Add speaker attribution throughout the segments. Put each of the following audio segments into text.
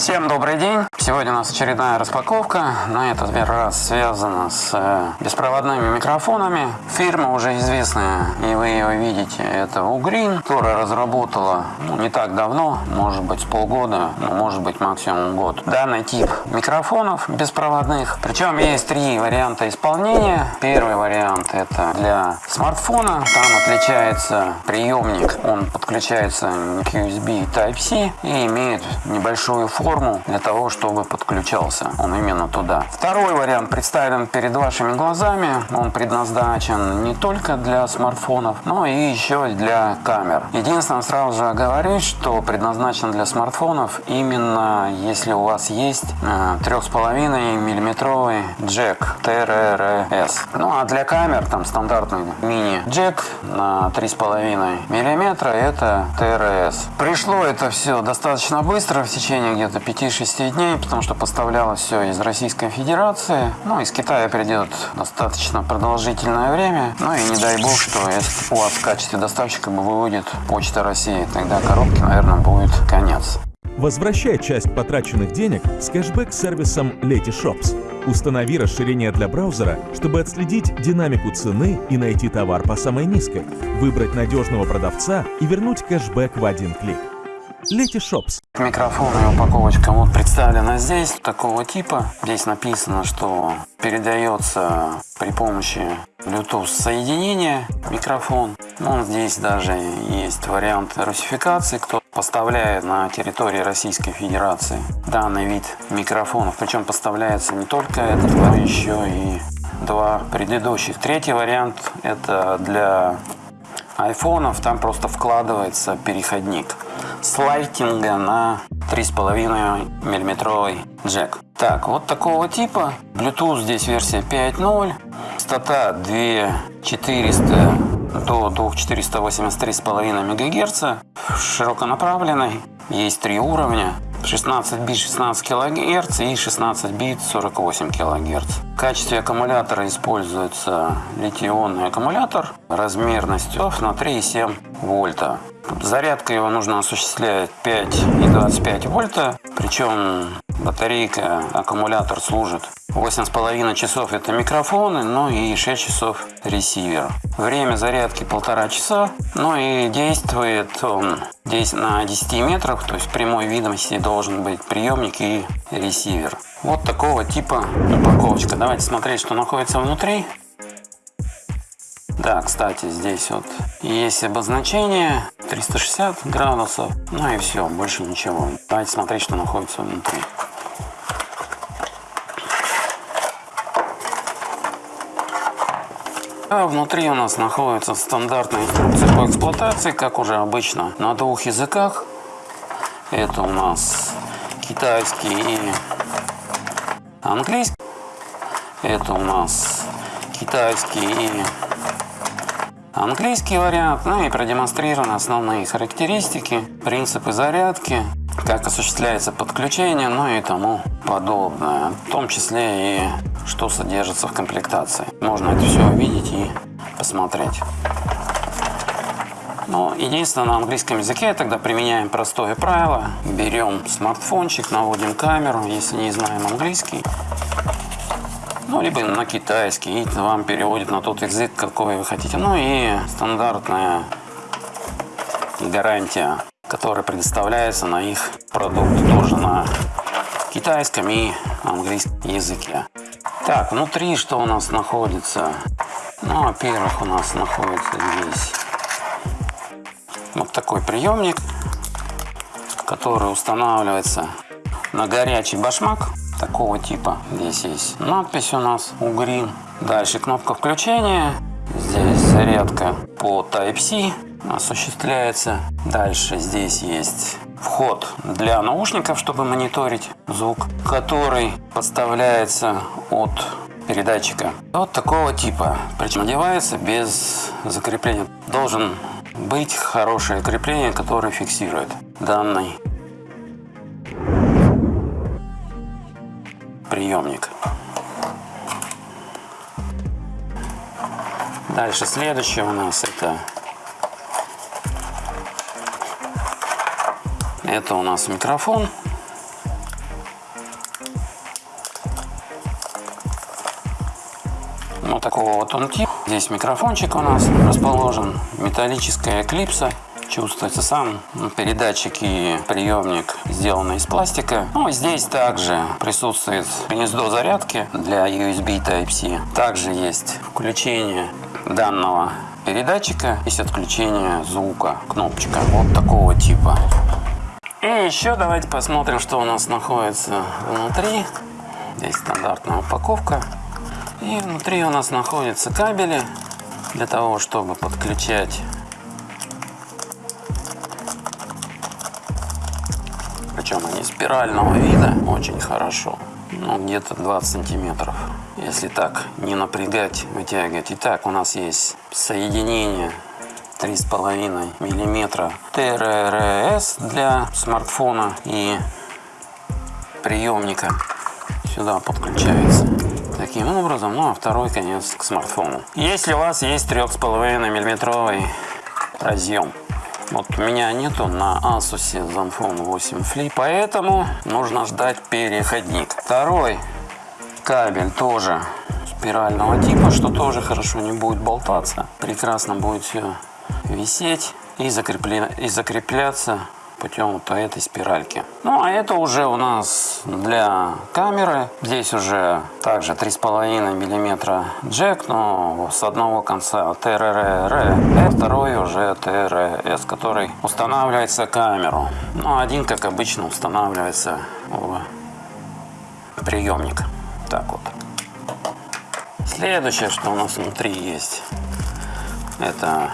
Speaker 1: Всем добрый день! Сегодня у нас очередная распаковка. На этот раз связана с э, беспроводными микрофонами. Фирма уже известная, и вы ее видите. Это Ugreen, которая разработала ну, не так давно, может быть полгода, ну, может быть максимум год. Данный тип микрофонов беспроводных. Причем есть три варианта исполнения. Первый вариант это для смартфона. Там отличается приемник. Он подключается к USB Type-C и имеет небольшую форму форму для того, чтобы подключался он именно туда. Второй вариант представлен перед вашими глазами. Он предназначен не только для смартфонов, но и еще для камер. Единственное, сразу же оговорюсь, что предназначен для смартфонов именно если у вас есть 3,5 миллиметровый джек TRRS. Ну а для камер там стандартный мини-джек на 3,5 миллиметра это TRS. Пришло это все достаточно быстро, в течение где-то 5-6 дней, потому что поставлялось все из Российской Федерации. Ну, из Китая придет достаточно продолжительное время. Ну и не дай бог, что если у вас в качестве доставщика выводит Почта России, тогда коробки, наверное, будет конец.
Speaker 2: Возвращай часть потраченных денег с кэшбэк-сервисом Letyshops. Установи расширение для браузера, чтобы отследить динамику цены и найти товар по самой низкой, выбрать надежного продавца и вернуть кэшбэк в один клик. Letyshops.
Speaker 1: Микрофон и упаковочка вот представлена здесь, такого типа. Здесь написано, что передается при помощи Bluetooth соединения микрофон. Он здесь даже есть вариант русификации, кто поставляет на территории Российской Федерации данный вид микрофонов. Причем поставляется не только этот, но еще и два предыдущих. Третий вариант это для айфонов, там просто вкладывается переходник с лайтинга на 3,5 миллиметровый джек. Так, вот такого типа. Bluetooth здесь версия 5.0. Частота 2400 до 2483,5 МГц. Широконаправленный. Есть три уровня. 16 бит 16 кГц и 16 бит 48 кГц. В качестве аккумулятора используется литий-ионный аккумулятор размерностью на 3,7 вольта. Зарядка его нужно осуществлять 5 и 25 вольта, причем батарейка, аккумулятор служит 8,5 часов это микрофоны, ну и 6 часов ресивер. Время зарядки полтора часа, ну и действует он здесь на 10 метрах, то есть в прямой видимости должен быть приемник и ресивер. Вот такого типа упаковочка. Давайте смотреть, что находится внутри. Да, кстати, здесь вот есть обозначение 360 градусов. Ну и все, больше ничего. Давайте смотреть, что находится внутри. А внутри у нас находится стандартная инструкция по эксплуатации, как уже обычно, на двух языках. Это у нас китайский и английский. Это у нас китайский и английский вариант, ну и продемонстрированы основные характеристики, принципы зарядки, как осуществляется подключение, ну и тому подобное. В том числе и что содержится в комплектации. Можно это все увидеть и посмотреть. Но единственное, на английском языке тогда применяем простое правило. Берем смартфончик, наводим камеру, если не знаем английский ну, либо на китайский, и вам переводит на тот язык, какой вы хотите. Ну и стандартная гарантия, которая предоставляется на их продукт, тоже на китайском и английском языке. Так, внутри что у нас находится? Ну, во-первых, у нас находится здесь вот такой приемник, который устанавливается на горячий башмак такого типа. Здесь есть надпись у нас Угрин. Дальше кнопка включения. Здесь зарядка по Type-C осуществляется. Дальше здесь есть вход для наушников, чтобы мониторить звук, который подставляется от передатчика. Вот такого типа. Причем одевается без закрепления. Должен быть хорошее крепление, которое фиксирует данный приемник. Дальше следующее у нас это Это у нас микрофон. Вот такого вот он тип. Здесь микрофончик у нас расположен. Металлическая клипса. Чувствуется сам ну, передатчик и приемник сделаны из пластика. Ну, здесь также присутствует гнездо зарядки для USB Type-C. Также есть включение данного передатчика, есть отключение звука кнопочка вот такого типа. И еще давайте посмотрим, что у нас находится внутри. Здесь стандартная упаковка. И внутри у нас находятся кабели для того, чтобы подключать причем они спирального вида очень хорошо ну где-то 20 сантиметров если так не напрягать вытягивать итак у нас есть соединение три с половиной миллиметра ТРРС для смартфона и приемника сюда подключается таким образом ну а второй конец к смартфону если у вас есть трех с половиной миллиметровый разъем вот у меня нету на Asus Zenfone 8 Flip, поэтому нужно ждать переходник. Второй кабель тоже спирального типа, что тоже хорошо не будет болтаться. Прекрасно будет все висеть и, закрепля... и закрепляться путем вот этой спиральки. Ну, а это уже у нас для камеры. Здесь уже также 3,5 миллиметра джек, но с одного конца ТРР, а второй уже ТРС, который устанавливается камеру. Ну, один, как обычно, устанавливается в приемник. Так вот. Следующее, что у нас внутри есть, это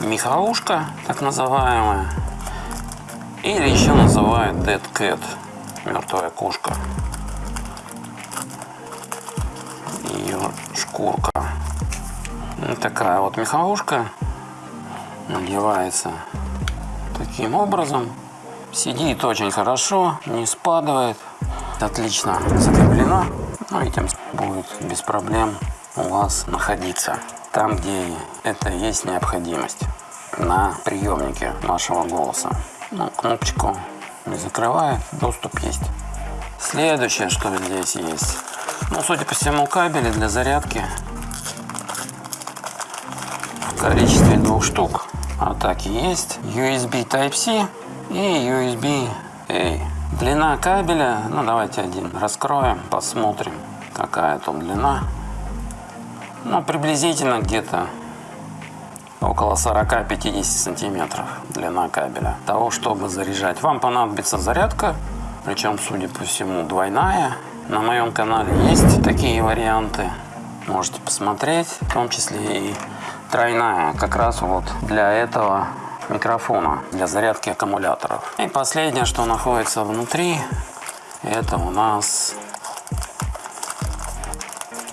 Speaker 1: меховушка, так называемая. Или еще называют Dead Cat, мертвая кошка. Ее шкурка. Ну, такая вот меховушка надевается таким образом. Сидит очень хорошо, не спадает, отлично закреплено. Ну и тем будет без проблем у вас находиться там, где это есть необходимость на приемнике вашего голоса. Ну, кнопочку не закрывает, доступ есть. Следующее, что здесь есть. Ну, судя по всему, кабели для зарядки в количестве двух штук. А так и есть. USB Type-C и USB-A. Длина кабеля, ну давайте один раскроем, посмотрим, какая там длина. Ну, приблизительно где-то около 40-50 сантиметров длина кабеля. Того, чтобы заряжать. Вам понадобится зарядка, причем, судя по всему, двойная. На моем канале есть такие варианты. Можете посмотреть, в том числе и тройная, как раз вот для этого микрофона, для зарядки аккумуляторов. И последнее, что находится внутри, это у нас,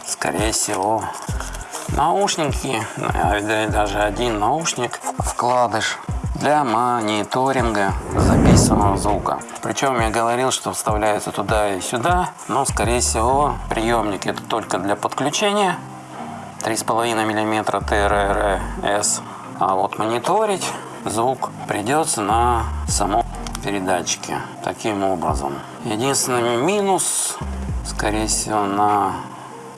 Speaker 1: скорее всего, наушники, даже один наушник, вкладыш для мониторинга записанного звука. Причем я говорил, что вставляется туда и сюда, но скорее всего приемник это только для подключения 3,5 мм ТРРС. А вот мониторить звук придется на самом передатчике таким образом. Единственный минус, скорее всего, на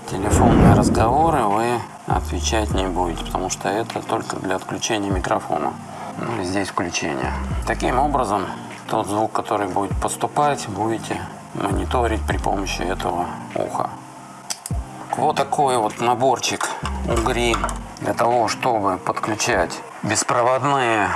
Speaker 1: телефонные разговоры вы отвечать не будете, потому что это только для отключения микрофона. Ну, здесь включение. Таким образом, тот звук, который будет поступать, будете мониторить при помощи этого уха. Вот такой вот наборчик угри для того, чтобы подключать беспроводные,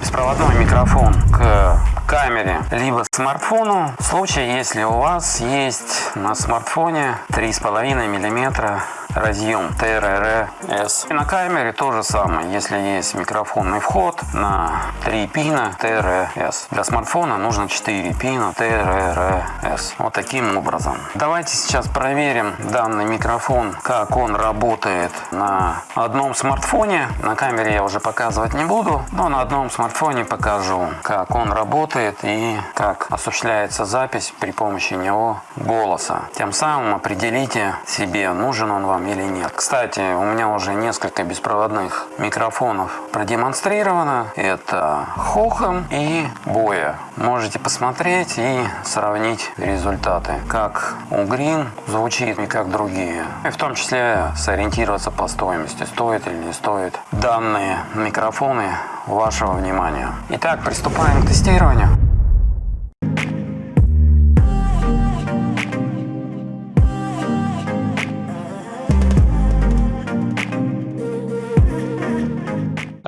Speaker 1: беспроводной микрофон к камере, либо смартфону. В случае, если у вас есть на смартфоне 3,5 миллиметра разъем TRRS. И на камере то же самое. Если есть микрофонный вход на 3 пина TRS. Для смартфона нужно 4 пина TRRS. Вот таким образом. Давайте сейчас проверим данный микрофон, как он работает на одном смартфоне. На камере я уже показывать не буду, но на одном смартфоне покажу, как он работает и как осуществляется запись при помощи него голоса. Тем самым определите себе, нужен он вам вам или нет. Кстати, у меня уже несколько беспроводных микрофонов продемонстрировано. Это Хохам и Боя. Можете посмотреть и сравнить результаты. Как у Green звучит и как другие. И в том числе сориентироваться по стоимости. Стоит или не стоит данные микрофоны вашего внимания. Итак, приступаем к тестированию.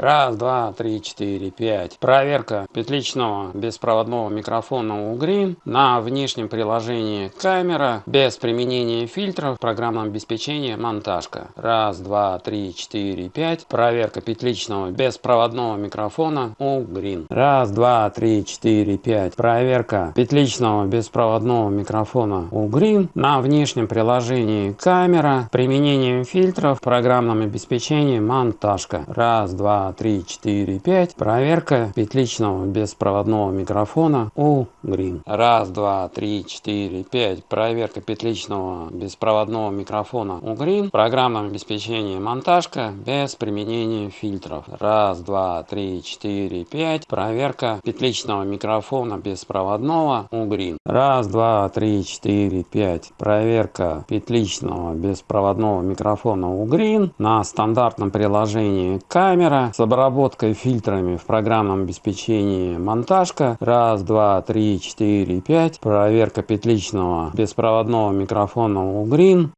Speaker 1: Раз, два, три, четыре, пять. Проверка петличного беспроводного микрофона у Green на внешнем приложении камера без применения фильтров в программном обеспечении монтажка. Раз, два, три, четыре, пять. Проверка петличного беспроводного микрофона у Green. Раз, два, три, четыре, пять. Проверка петличного беспроводного микрофона у Green на внешнем приложении камера применением фильтров в программном обеспечении монтажка. Раз, два, три, четыре, пять. Проверка петличного беспроводного микрофона у Green. Раз, два, три, четыре, пять. Проверка петличного беспроводного микрофона у Green. Программное обеспечение монтажка без применения фильтров. Раз, два, три, четыре, пять. Проверка петличного микрофона беспроводного у Green. Раз, два, три, четыре, пять. Проверка петличного беспроводного микрофона у Green на стандартном приложении камера с обработкой фильтрами в программном обеспечении монтажка. Раз, два, три, четыре, пять. Проверка петличного беспроводного микрофона у Green.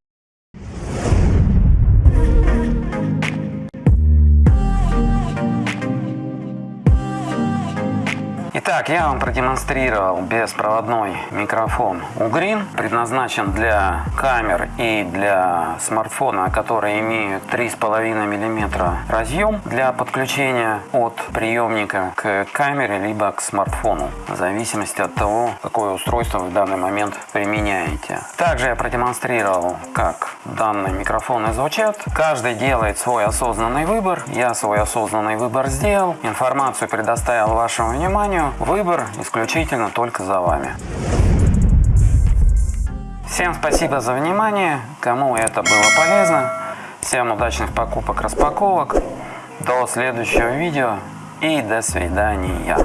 Speaker 1: Итак, я вам продемонстрировал беспроводной микрофон Ugreen. Предназначен для камер и для смартфона, которые имеют 3,5 мм разъем для подключения от приемника к камере либо к смартфону, в зависимости от того, какое устройство вы в данный момент применяете. Также я продемонстрировал, как данные микрофоны звучат. Каждый делает свой осознанный выбор. Я свой осознанный выбор сделал. Информацию предоставил вашему вниманию. Выбор исключительно только за вами. Всем спасибо за внимание. Кому это было полезно. Всем удачных покупок, распаковок. До следующего видео и до свидания.